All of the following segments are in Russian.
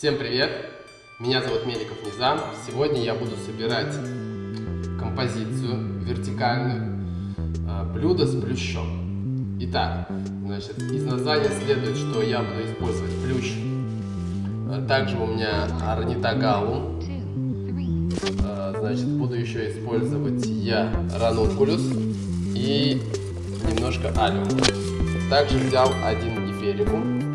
Всем привет! Меня зовут Меликов Низам. Сегодня я буду собирать композицию вертикальную а, блюдо с плющом. Итак, значит, из названия следует, что я буду использовать плющ. А, также у меня орнитогалум. А, значит, буду еще использовать я ранункулюс и немножко алиум. Также взял один гиперикум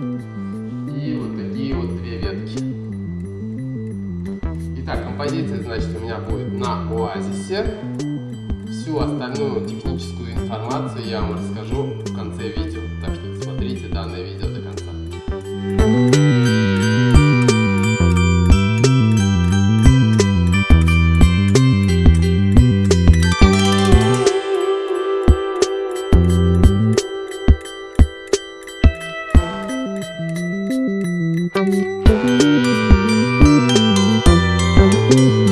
композиции, значит, у меня будет на оазисе. Всю остальную техническую информацию я вам расскажу в конце видео, так что смотрите данное видео до конца. Thank you. Thank you.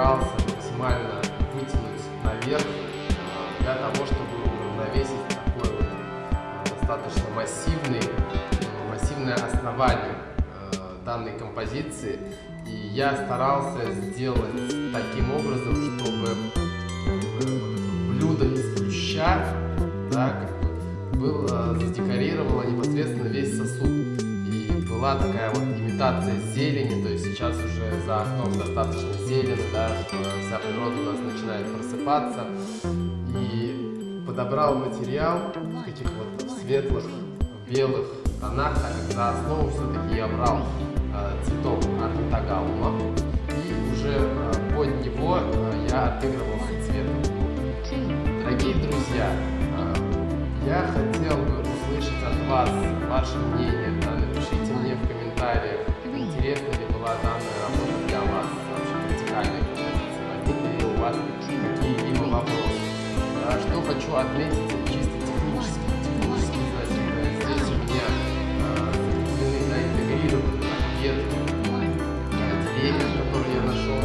Постарался максимально вытянуть наверх э, для того, чтобы уравновесить такой вот э, достаточно массивный, массивное основание данной композиции. И я старался сделать таким образом, чтобы блюдо из плюща да, как бы было, задекорировало непосредственно весь сосуд была такая вот имитация зелени, то есть сейчас уже за окном достаточно зелено, да, вся природа у нас начинает просыпаться. И подобрал материал в таких вот светлых, белых тонах, так как за основу все-таки я брал э, цветок артагалума, и уже э, под него э, я отыгрывался цветом. Дорогие друзья, э, я хотел бы услышать от вас ваше мнение, напишите мне в комментариях, интересна ли была данная работа для вас, вообще вертикальной композиции, возникли ли у вас какие-либо вопросы. А что хочу отметить чисто технически, технически, значит, здесь у меня закреплены, да, интегрированы ветки деревьев, которые я нашел.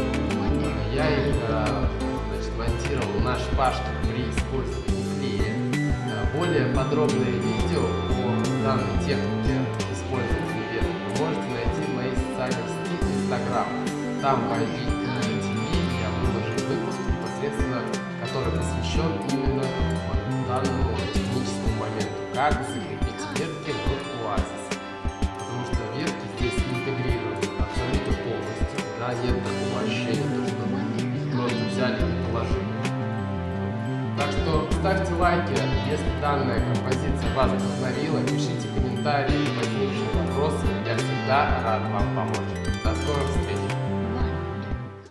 Я их, значит, монтировал на шпажке при использовании клея. Более подробное видео по данной технике Там по TV я выложил выпуск непосредственно, который посвящен именно вот данному техническому моменту, как закрепить ветки в оазисе. Потому что ветки здесь интегрированы абсолютно полностью, да, нет такого ощущения, что вы просто взяли и положили. Так что ставьте лайки, если данная композиция вас вдохновила, пишите комментарии, возникшие вопросы, я всегда рад вам помочь. До скорых встреч!